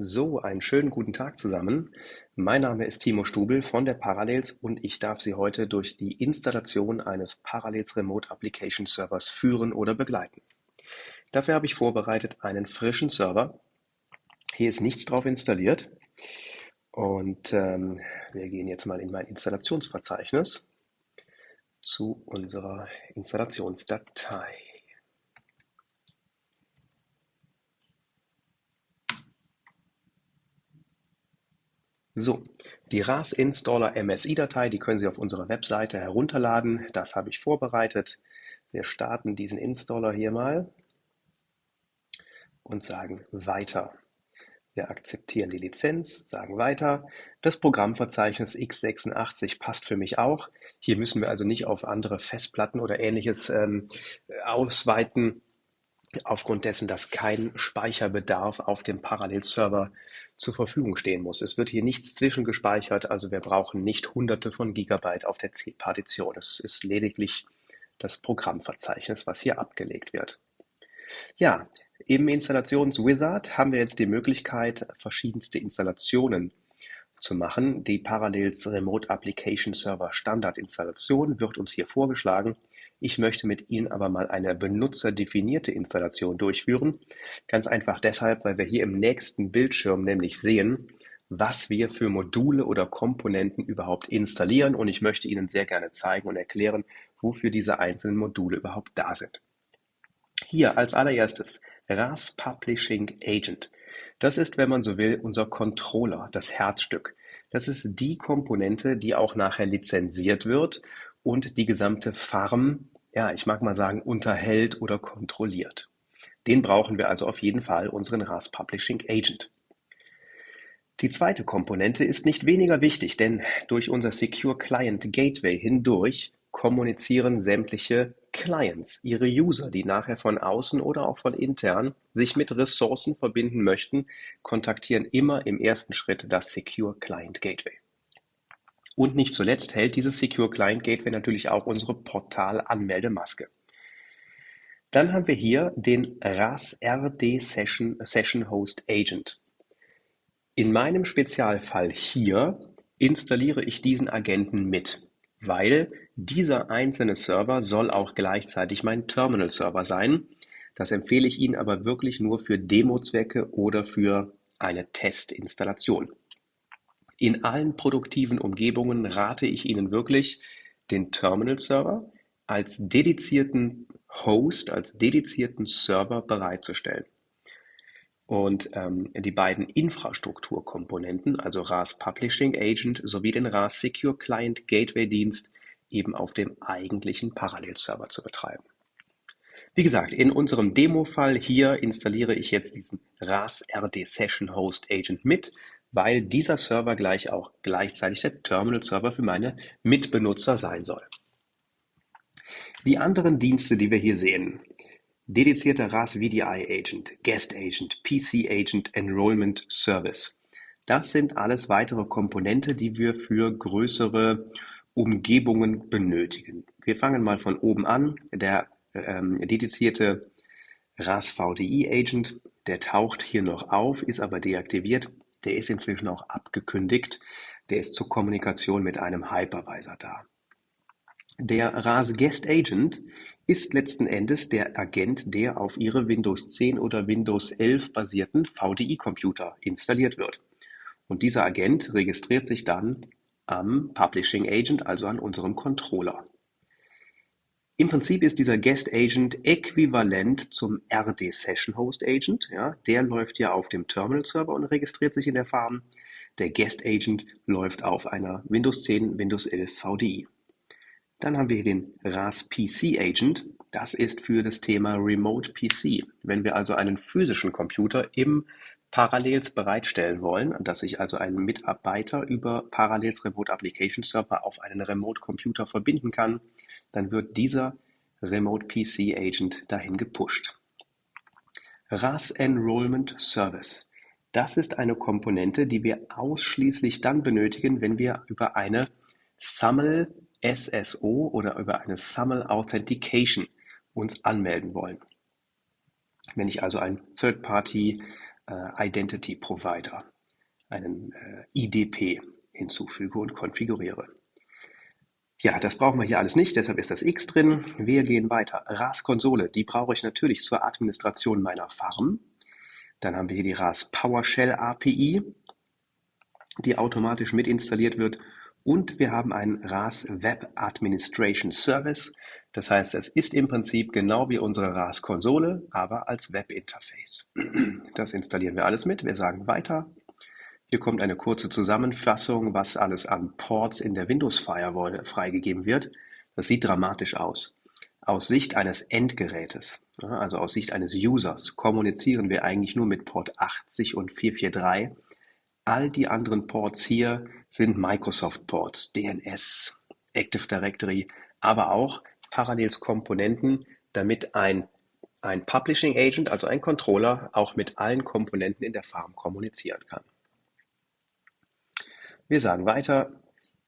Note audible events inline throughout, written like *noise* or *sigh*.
So, einen schönen guten Tag zusammen. Mein Name ist Timo Stubel von der Parallels und ich darf Sie heute durch die Installation eines Parallels Remote Application Servers führen oder begleiten. Dafür habe ich vorbereitet einen frischen Server. Hier ist nichts drauf installiert und ähm, wir gehen jetzt mal in mein Installationsverzeichnis zu unserer Installationsdatei. So, die RAS Installer MSI-Datei, die können Sie auf unserer Webseite herunterladen. Das habe ich vorbereitet. Wir starten diesen Installer hier mal und sagen Weiter. Wir akzeptieren die Lizenz, sagen weiter. Das Programmverzeichnis x86 passt für mich auch. Hier müssen wir also nicht auf andere Festplatten oder ähnliches ähm, ausweiten aufgrund dessen, dass kein Speicherbedarf auf dem Parallelserver zur Verfügung stehen muss. Es wird hier nichts zwischengespeichert, also wir brauchen nicht hunderte von Gigabyte auf der C-Partition. Es ist lediglich das Programmverzeichnis, was hier abgelegt wird. Ja, im Installationswizard haben wir jetzt die Möglichkeit, verschiedenste Installationen zu machen. Die Parallels Remote Application Server Standard Installation wird uns hier vorgeschlagen. Ich möchte mit Ihnen aber mal eine benutzerdefinierte Installation durchführen. Ganz einfach deshalb, weil wir hier im nächsten Bildschirm nämlich sehen, was wir für Module oder Komponenten überhaupt installieren und ich möchte Ihnen sehr gerne zeigen und erklären, wofür diese einzelnen Module überhaupt da sind. Hier als allererstes RAS Publishing Agent. Das ist, wenn man so will, unser Controller, das Herzstück. Das ist die Komponente, die auch nachher lizenziert wird und die gesamte Farm, ja, ich mag mal sagen, unterhält oder kontrolliert. Den brauchen wir also auf jeden Fall, unseren RAS Publishing Agent. Die zweite Komponente ist nicht weniger wichtig, denn durch unser Secure Client Gateway hindurch kommunizieren sämtliche Clients, ihre User, die nachher von außen oder auch von intern sich mit Ressourcen verbinden möchten, kontaktieren immer im ersten Schritt das Secure Client Gateway. Und nicht zuletzt hält dieses Secure Client Gateway natürlich auch unsere Portal-Anmeldemaske. Dann haben wir hier den RAS RD Session, Session Host Agent. In meinem Spezialfall hier installiere ich diesen Agenten mit, weil dieser einzelne Server soll auch gleichzeitig mein Terminal-Server sein. Das empfehle ich Ihnen aber wirklich nur für Demo-Zwecke oder für eine Testinstallation. In allen produktiven Umgebungen rate ich Ihnen wirklich, den Terminal-Server als dedizierten Host, als dedizierten Server bereitzustellen. Und ähm, die beiden Infrastrukturkomponenten, also RAS Publishing Agent sowie den RAS Secure Client Gateway Dienst, eben auf dem eigentlichen Parallelserver zu betreiben. Wie gesagt, in unserem Demo-Fall hier installiere ich jetzt diesen RAS RD Session Host Agent mit weil dieser Server gleich auch gleichzeitig der Terminal-Server für meine Mitbenutzer sein soll. Die anderen Dienste, die wir hier sehen, dedizierter RAS VDI Agent, Guest Agent, PC Agent, Enrollment Service. Das sind alles weitere Komponente, die wir für größere Umgebungen benötigen. Wir fangen mal von oben an. Der ähm, dedizierte RAS VDI Agent, der taucht hier noch auf, ist aber deaktiviert. Der ist inzwischen auch abgekündigt. Der ist zur Kommunikation mit einem Hypervisor da. Der RAS Guest Agent ist letzten Endes der Agent, der auf Ihre Windows 10 oder Windows 11 basierten VDI-Computer installiert wird. Und dieser Agent registriert sich dann am Publishing Agent, also an unserem Controller. Im Prinzip ist dieser Guest Agent äquivalent zum RD Session Host Agent. Ja, der läuft ja auf dem Terminal Server und registriert sich in der Farm. Der Guest Agent läuft auf einer Windows 10, Windows 11 VDI. Dann haben wir hier den RAS PC Agent. Das ist für das Thema Remote PC. Wenn wir also einen physischen Computer im Parallels bereitstellen wollen, dass sich also ein Mitarbeiter über Parallels Remote Application Server auf einen Remote Computer verbinden kann, dann wird dieser Remote PC Agent dahin gepusht. RAS Enrollment Service. Das ist eine Komponente, die wir ausschließlich dann benötigen, wenn wir über eine SAML SSO oder über eine SAML Authentication uns anmelden wollen. Wenn ich also ein Third-Party äh, Identity Provider, einen äh, IDP hinzufüge und konfiguriere. Ja, das brauchen wir hier alles nicht, deshalb ist das X drin. Wir gehen weiter. RAS-Konsole, die brauche ich natürlich zur Administration meiner Farm. Dann haben wir hier die RAS PowerShell API, die automatisch mit installiert wird. Und wir haben einen RAS Web Administration Service. Das heißt, es ist im Prinzip genau wie unsere RAS-Konsole, aber als Webinterface. Das installieren wir alles mit. Wir sagen weiter. Hier kommt eine kurze Zusammenfassung, was alles an Ports in der Windows Firewall freigegeben wird. Das sieht dramatisch aus. Aus Sicht eines Endgerätes, also aus Sicht eines Users, kommunizieren wir eigentlich nur mit Port 80 und 443. All die anderen Ports hier sind Microsoft Ports, DNS, Active Directory, aber auch Parallels Komponenten, damit ein, ein Publishing Agent, also ein Controller, auch mit allen Komponenten in der Farm kommunizieren kann. Wir sagen weiter,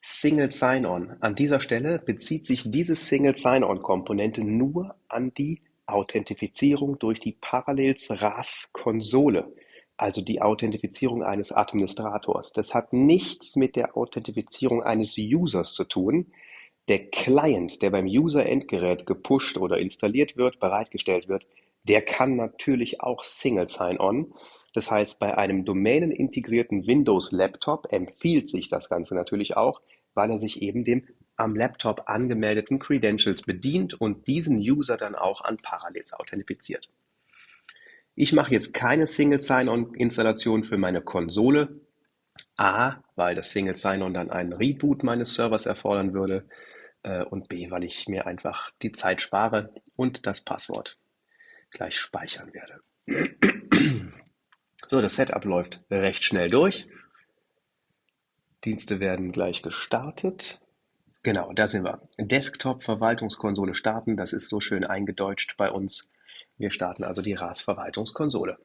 Single Sign-On. An dieser Stelle bezieht sich diese Single Sign-On-Komponente nur an die Authentifizierung durch die Parallels RAS-Konsole, also die Authentifizierung eines Administrators. Das hat nichts mit der Authentifizierung eines Users zu tun. Der Client, der beim User-Endgerät gepusht oder installiert wird, bereitgestellt wird, der kann natürlich auch Single Sign-On. Das heißt, bei einem domänenintegrierten Windows-Laptop empfiehlt sich das Ganze natürlich auch, weil er sich eben dem am Laptop angemeldeten Credentials bedient und diesen User dann auch an Parallels authentifiziert. Ich mache jetzt keine Single Sign-On-Installation für meine Konsole. A, weil das Single Sign-On dann einen Reboot meines Servers erfordern würde. Äh, und B, weil ich mir einfach die Zeit spare und das Passwort gleich speichern werde. So, das Setup läuft recht schnell durch. Dienste werden gleich gestartet. Genau, da sind wir. Desktop-Verwaltungskonsole starten, das ist so schön eingedeutscht bei uns. Wir starten also die RAS-Verwaltungskonsole.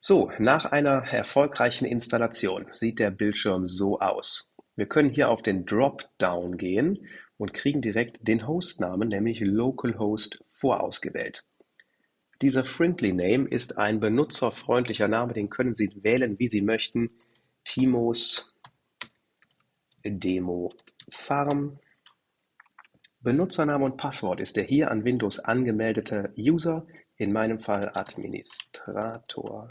So, nach einer erfolgreichen Installation sieht der Bildschirm so aus. Wir können hier auf den Dropdown gehen und kriegen direkt den Hostnamen, nämlich localhost, vorausgewählt. Dieser Friendly Name ist ein benutzerfreundlicher Name, den können Sie wählen, wie Sie möchten. Timos Demo Farm. Benutzername und Passwort ist der hier an Windows angemeldete User, in meinem Fall Administrator.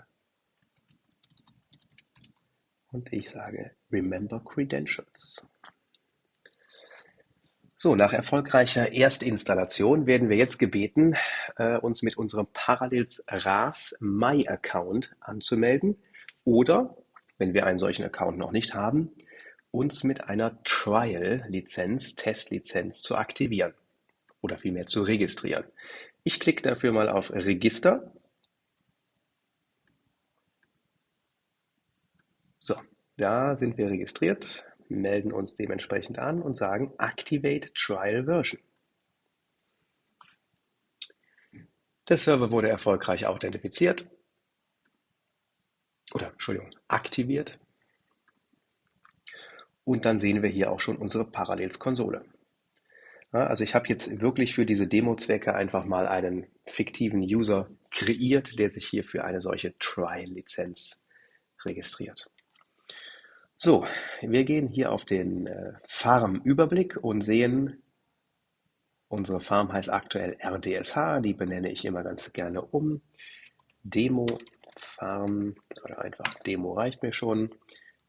Und ich sage Remember Credentials. So, nach erfolgreicher Erstinstallation werden wir jetzt gebeten, äh, uns mit unserem Parallels RAS My Account anzumelden oder, wenn wir einen solchen Account noch nicht haben, uns mit einer Trial-Lizenz, Testlizenz zu aktivieren oder vielmehr zu registrieren. Ich klicke dafür mal auf Register. So, da sind wir registriert melden uns dementsprechend an und sagen Activate Trial Version. Der Server wurde erfolgreich authentifiziert oder Entschuldigung, aktiviert. Und dann sehen wir hier auch schon unsere Parallels-Konsole. Also ich habe jetzt wirklich für diese Demo-Zwecke einfach mal einen fiktiven User kreiert, der sich hier für eine solche Trial-Lizenz registriert. So, wir gehen hier auf den äh, Farm-Überblick und sehen, unsere Farm heißt aktuell RDSH, die benenne ich immer ganz gerne um. Demo Farm oder einfach Demo reicht mir schon.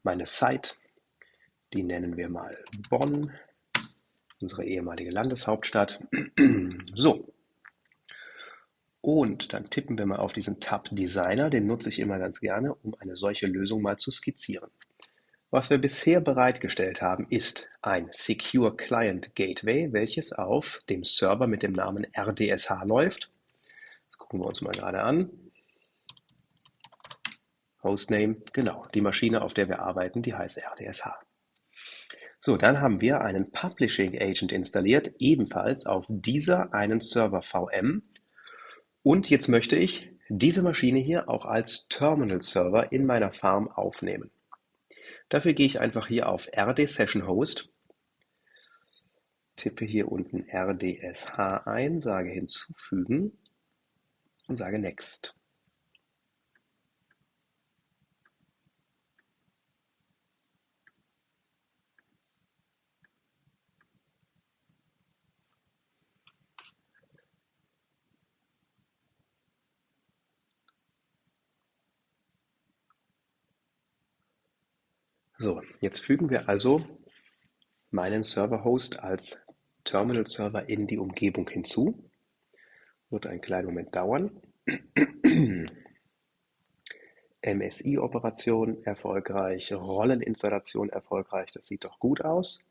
Meine Site, die nennen wir mal Bonn, unsere ehemalige Landeshauptstadt. *clears throat* so, und dann tippen wir mal auf diesen Tab Designer, den nutze ich immer ganz gerne, um eine solche Lösung mal zu skizzieren. Was wir bisher bereitgestellt haben, ist ein Secure Client Gateway, welches auf dem Server mit dem Namen RDSH läuft. Das gucken wir uns mal gerade an. Hostname, genau, die Maschine, auf der wir arbeiten, die heißt RDSH. So, dann haben wir einen Publishing Agent installiert, ebenfalls auf dieser einen Server VM. Und jetzt möchte ich diese Maschine hier auch als Terminal Server in meiner Farm aufnehmen. Dafür gehe ich einfach hier auf RD Session Host, tippe hier unten RDSH ein, sage hinzufügen und sage Next. So, jetzt fügen wir also meinen Server-Host als Terminal-Server in die Umgebung hinzu. Wird einen kleinen Moment dauern. *clears throat* MSI-Operation erfolgreich, Rolleninstallation erfolgreich, das sieht doch gut aus.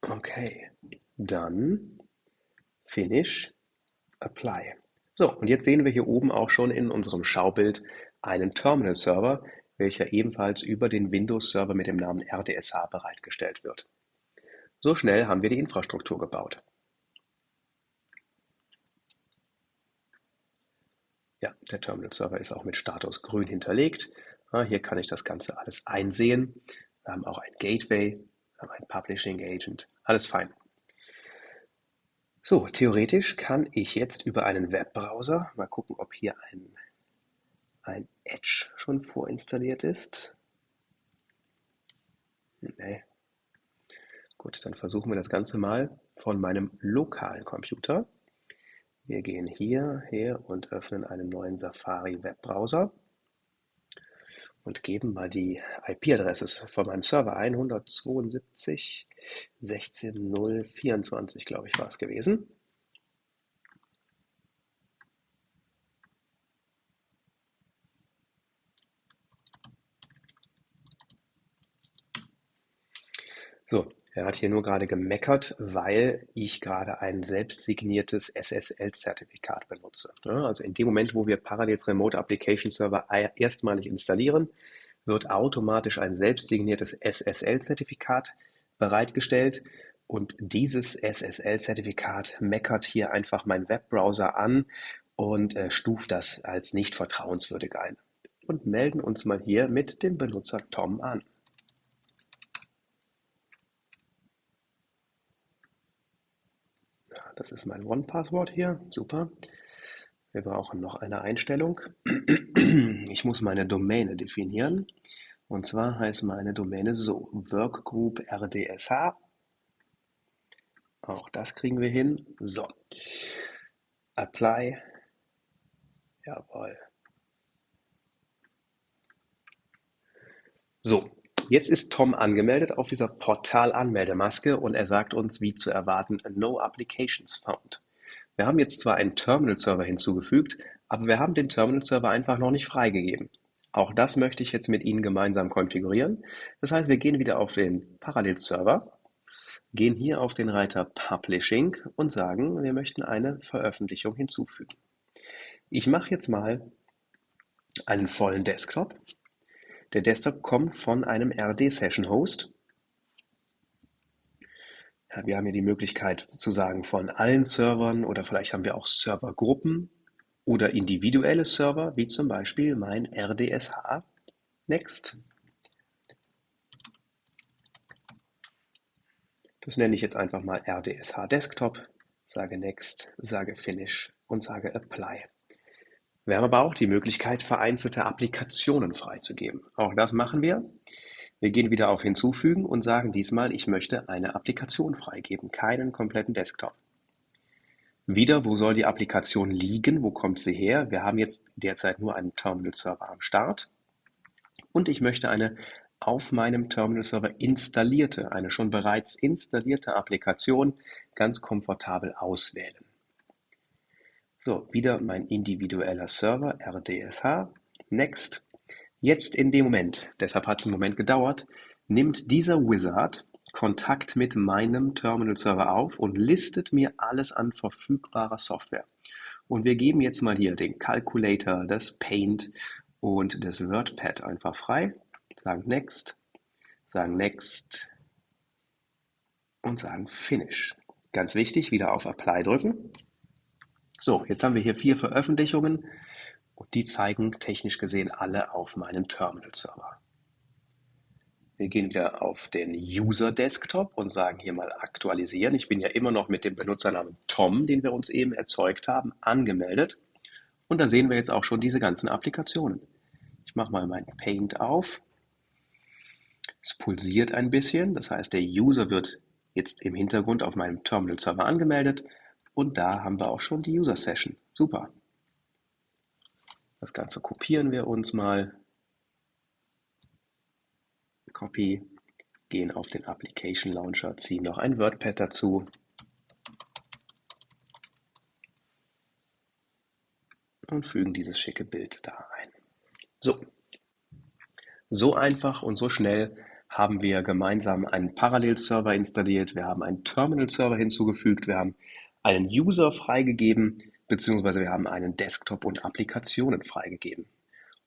Okay, dann Finish, Apply. So, und jetzt sehen wir hier oben auch schon in unserem Schaubild einen Terminal-Server, welcher ebenfalls über den Windows-Server mit dem Namen RDSH bereitgestellt wird. So schnell haben wir die Infrastruktur gebaut. Ja, der Terminal-Server ist auch mit Status grün hinterlegt. hier kann ich das Ganze alles einsehen. Wir haben auch ein Gateway, wir haben ein Publishing Agent, alles fein. So, theoretisch kann ich jetzt über einen Webbrowser, mal gucken, ob hier ein, ein Edge schon vorinstalliert ist. Nee. Gut, dann versuchen wir das Ganze mal von meinem lokalen Computer. Wir gehen hier her und öffnen einen neuen Safari Webbrowser und geben mal die IP-Adresse von meinem Server ein, 172 16.024, glaube ich, war es gewesen. So, er hat hier nur gerade gemeckert, weil ich gerade ein selbstsigniertes SSL-Zertifikat benutze. Also in dem Moment, wo wir Parallels Remote Application Server erstmalig installieren, wird automatisch ein selbstsigniertes SSL-Zertifikat bereitgestellt und dieses SSL-Zertifikat meckert hier einfach meinen Webbrowser an und äh, stuft das als nicht vertrauenswürdig ein. Und melden uns mal hier mit dem Benutzer Tom an. Das ist mein One-Passwort hier. Super. Wir brauchen noch eine Einstellung. Ich muss meine Domäne definieren. Und zwar heißt meine Domäne so: Workgroup RDSH. Auch das kriegen wir hin. So. Apply. Jawohl. So, Jetzt ist Tom angemeldet auf dieser Portal-Anmeldemaske und er sagt uns, wie zu erwarten, No Applications Found. Wir haben jetzt zwar einen Terminal-Server hinzugefügt, aber wir haben den Terminal-Server einfach noch nicht freigegeben. Auch das möchte ich jetzt mit Ihnen gemeinsam konfigurieren. Das heißt, wir gehen wieder auf den Parallel-Server, gehen hier auf den Reiter Publishing und sagen, wir möchten eine Veröffentlichung hinzufügen. Ich mache jetzt mal einen vollen Desktop der Desktop kommt von einem RD-Session-Host. Ja, wir haben hier die Möglichkeit zu sagen von allen Servern oder vielleicht haben wir auch Servergruppen oder individuelle Server, wie zum Beispiel mein RDSH Next. Das nenne ich jetzt einfach mal RDSH Desktop, sage Next, sage Finish und sage Apply. Wir haben aber auch die Möglichkeit, vereinzelte Applikationen freizugeben. Auch das machen wir. Wir gehen wieder auf Hinzufügen und sagen diesmal, ich möchte eine Applikation freigeben, keinen kompletten Desktop. Wieder, wo soll die Applikation liegen? Wo kommt sie her? Wir haben jetzt derzeit nur einen Terminal-Server am Start. Und ich möchte eine auf meinem Terminal-Server installierte, eine schon bereits installierte Applikation ganz komfortabel auswählen. So, wieder mein individueller Server, RDSH. Next. Jetzt in dem Moment, deshalb hat es einen Moment gedauert, nimmt dieser Wizard Kontakt mit meinem Terminal-Server auf und listet mir alles an verfügbarer Software. Und wir geben jetzt mal hier den Calculator, das Paint und das WordPad einfach frei. Sagen Next, sagen Next und sagen Finish. Ganz wichtig, wieder auf Apply drücken. So, jetzt haben wir hier vier Veröffentlichungen und die zeigen technisch gesehen alle auf meinem Terminal-Server. Wir gehen wieder auf den User-Desktop und sagen hier mal aktualisieren. Ich bin ja immer noch mit dem Benutzernamen Tom, den wir uns eben erzeugt haben, angemeldet. Und da sehen wir jetzt auch schon diese ganzen Applikationen. Ich mache mal mein Paint auf. Es pulsiert ein bisschen, das heißt, der User wird jetzt im Hintergrund auf meinem Terminal-Server angemeldet. Und da haben wir auch schon die User Session. Super. Das Ganze kopieren wir uns mal. Copy, gehen auf den Application Launcher, ziehen noch ein WordPad dazu. Und fügen dieses schicke Bild da ein. So, so einfach und so schnell haben wir gemeinsam einen Parallelserver installiert, wir haben einen Terminal-Server hinzugefügt, wir haben einen User freigegeben, beziehungsweise wir haben einen Desktop und Applikationen freigegeben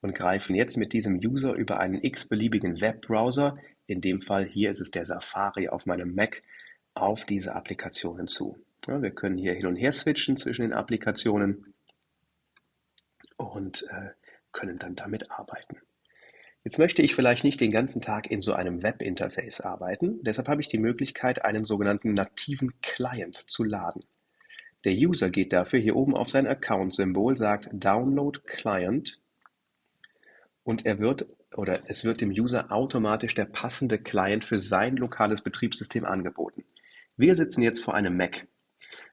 und greifen jetzt mit diesem User über einen x-beliebigen Webbrowser, in dem Fall hier ist es der Safari auf meinem Mac, auf diese Applikationen zu. Ja, wir können hier hin und her switchen zwischen den Applikationen und äh, können dann damit arbeiten. Jetzt möchte ich vielleicht nicht den ganzen Tag in so einem Webinterface arbeiten, deshalb habe ich die Möglichkeit, einen sogenannten nativen Client zu laden. Der User geht dafür hier oben auf sein Account-Symbol, sagt Download Client und er wird oder es wird dem User automatisch der passende Client für sein lokales Betriebssystem angeboten. Wir sitzen jetzt vor einem Mac.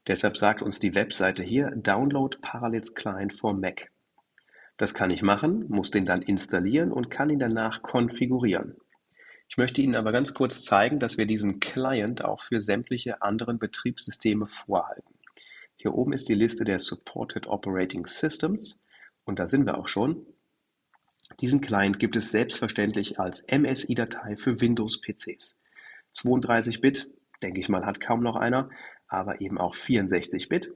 Deshalb sagt uns die Webseite hier Download Parallels Client for Mac. Das kann ich machen, muss den dann installieren und kann ihn danach konfigurieren. Ich möchte Ihnen aber ganz kurz zeigen, dass wir diesen Client auch für sämtliche anderen Betriebssysteme vorhalten. Hier oben ist die Liste der Supported Operating Systems und da sind wir auch schon. Diesen Client gibt es selbstverständlich als MSI-Datei für Windows-PCs. 32-Bit, denke ich mal, hat kaum noch einer, aber eben auch 64-Bit.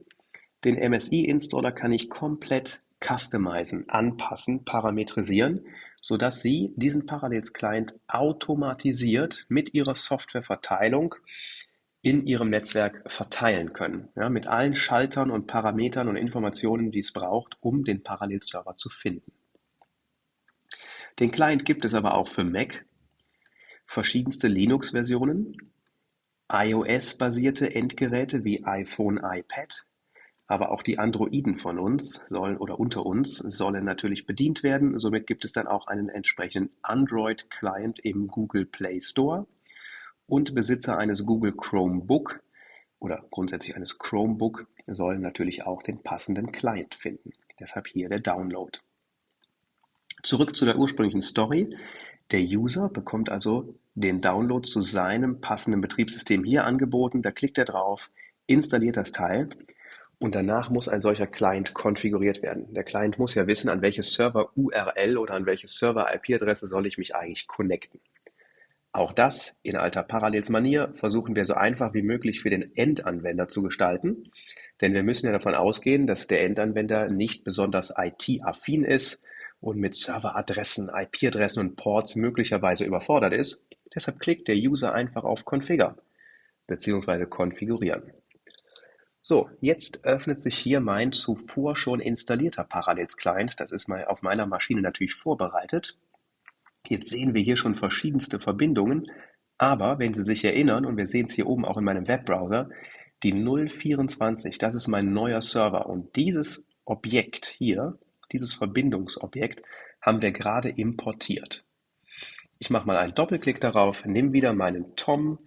Den MSI-Installer kann ich komplett customizen, anpassen, parametrisieren, sodass Sie diesen Parallels-Client automatisiert mit Ihrer Softwareverteilung in Ihrem Netzwerk verteilen können, ja, mit allen Schaltern und Parametern und Informationen, die es braucht, um den Parallelserver zu finden. Den Client gibt es aber auch für Mac, verschiedenste Linux-Versionen, iOS-basierte Endgeräte wie iPhone, iPad, aber auch die Androiden von uns sollen oder unter uns sollen natürlich bedient werden. Somit gibt es dann auch einen entsprechenden Android-Client im Google Play Store und Besitzer eines Google Chromebook oder grundsätzlich eines Chromebook sollen natürlich auch den passenden Client finden. Deshalb hier der Download. Zurück zu der ursprünglichen Story. Der User bekommt also den Download zu seinem passenden Betriebssystem hier angeboten. Da klickt er drauf, installiert das Teil und danach muss ein solcher Client konfiguriert werden. Der Client muss ja wissen, an welche Server-URL oder an welche Server-IP-Adresse soll ich mich eigentlich connecten. Auch das in alter Parallels-Manier versuchen wir so einfach wie möglich für den Endanwender zu gestalten, denn wir müssen ja davon ausgehen, dass der Endanwender nicht besonders IT-affin ist und mit Serveradressen, IP-Adressen und Ports möglicherweise überfordert ist. Deshalb klickt der User einfach auf Configure bzw. konfigurieren. So, jetzt öffnet sich hier mein zuvor schon installierter Parallels Client. Das ist mal auf meiner Maschine natürlich vorbereitet. Jetzt sehen wir hier schon verschiedenste Verbindungen, aber wenn Sie sich erinnern, und wir sehen es hier oben auch in meinem Webbrowser, die 024, das ist mein neuer Server und dieses Objekt hier, dieses Verbindungsobjekt, haben wir gerade importiert. Ich mache mal einen Doppelklick darauf, nehme wieder meinen Tom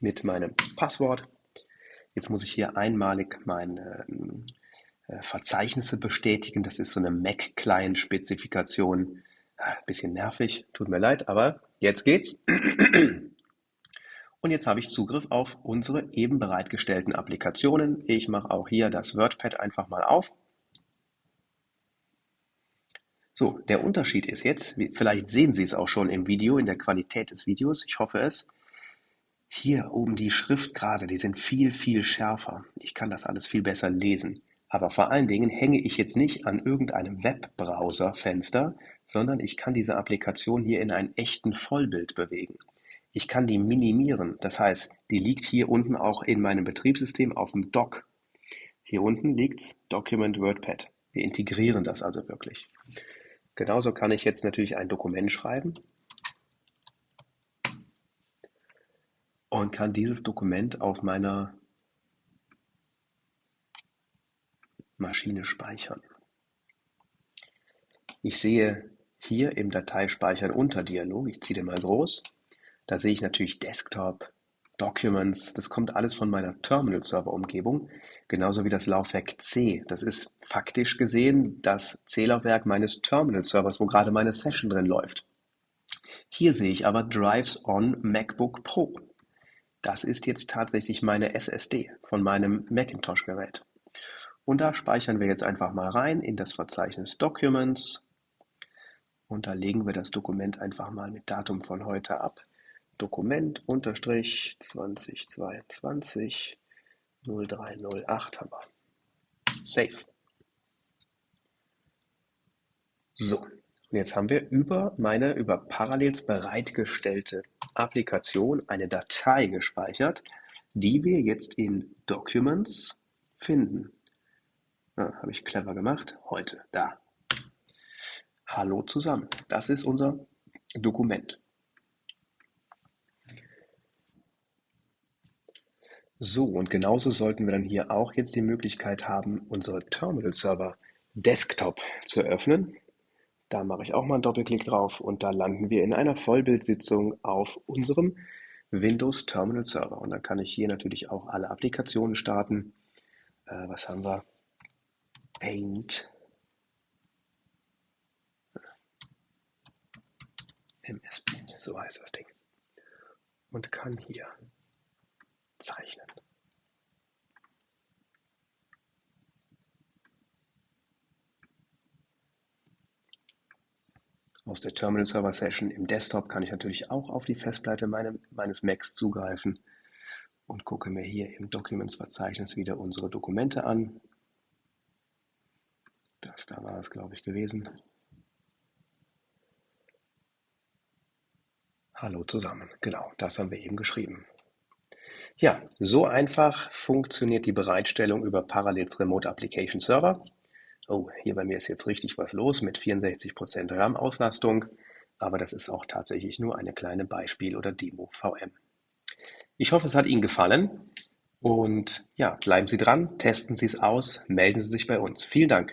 mit meinem Passwort Jetzt muss ich hier einmalig meine äh, Verzeichnisse bestätigen. Das ist so eine Mac-Client-Spezifikation. Ah, bisschen nervig, tut mir leid, aber jetzt geht's. Und jetzt habe ich Zugriff auf unsere eben bereitgestellten Applikationen. Ich mache auch hier das WordPad einfach mal auf. So, der Unterschied ist jetzt, vielleicht sehen Sie es auch schon im Video, in der Qualität des Videos, ich hoffe es, hier oben die Schriftgrade, die sind viel, viel schärfer. Ich kann das alles viel besser lesen. Aber vor allen Dingen hänge ich jetzt nicht an irgendeinem Webbrowser-Fenster, sondern ich kann diese Applikation hier in einen echten Vollbild bewegen. Ich kann die minimieren, das heißt, die liegt hier unten auch in meinem Betriebssystem auf dem Dock. Hier unten liegt Document WordPad. Wir integrieren das also wirklich. Genauso kann ich jetzt natürlich ein Dokument schreiben und kann dieses Dokument auf meiner Maschine speichern. Ich sehe hier im Dateispeichern unter Dialog, ich ziehe den mal groß, da sehe ich natürlich Desktop, Documents, das kommt alles von meiner Terminal-Server-Umgebung, genauso wie das Laufwerk C. Das ist faktisch gesehen das C-Laufwerk meines Terminal-Servers, wo gerade meine Session drin läuft. Hier sehe ich aber Drives on MacBook Pro. Das ist jetzt tatsächlich meine SSD von meinem Macintosh-Gerät. Und da speichern wir jetzt einfach mal rein in das Verzeichnis Documents. Und da legen wir das Dokument einfach mal mit Datum von heute ab. Dokument unterstrich 2022 0308 haben wir. Save. So, und jetzt haben wir über meine über Parallels bereitgestellte Applikation eine Datei gespeichert, die wir jetzt in Documents finden. Ja, Habe ich clever gemacht. Heute, da. Hallo zusammen. Das ist unser Dokument. So, und genauso sollten wir dann hier auch jetzt die Möglichkeit haben, unsere Terminal-Server Desktop zu öffnen. Da mache ich auch mal einen Doppelklick drauf und da landen wir in einer Vollbildsitzung auf unserem Windows Terminal Server. Und dann kann ich hier natürlich auch alle Applikationen starten. Äh, was haben wir? Paint. MS Paint, so heißt das Ding. Und kann hier zeichnen. Aus der Terminal Server Session im Desktop kann ich natürlich auch auf die Festplatte meine, meines Macs zugreifen und gucke mir hier im Documents-Verzeichnis wieder unsere Dokumente an. Das da war es, glaube ich, gewesen. Hallo zusammen. Genau, das haben wir eben geschrieben. Ja, so einfach funktioniert die Bereitstellung über Parallels Remote Application Server. Oh, hier bei mir ist jetzt richtig was los mit 64% RAM-Auslastung, aber das ist auch tatsächlich nur eine kleine Beispiel- oder Demo-VM. Ich hoffe, es hat Ihnen gefallen und ja, bleiben Sie dran, testen Sie es aus, melden Sie sich bei uns. Vielen Dank.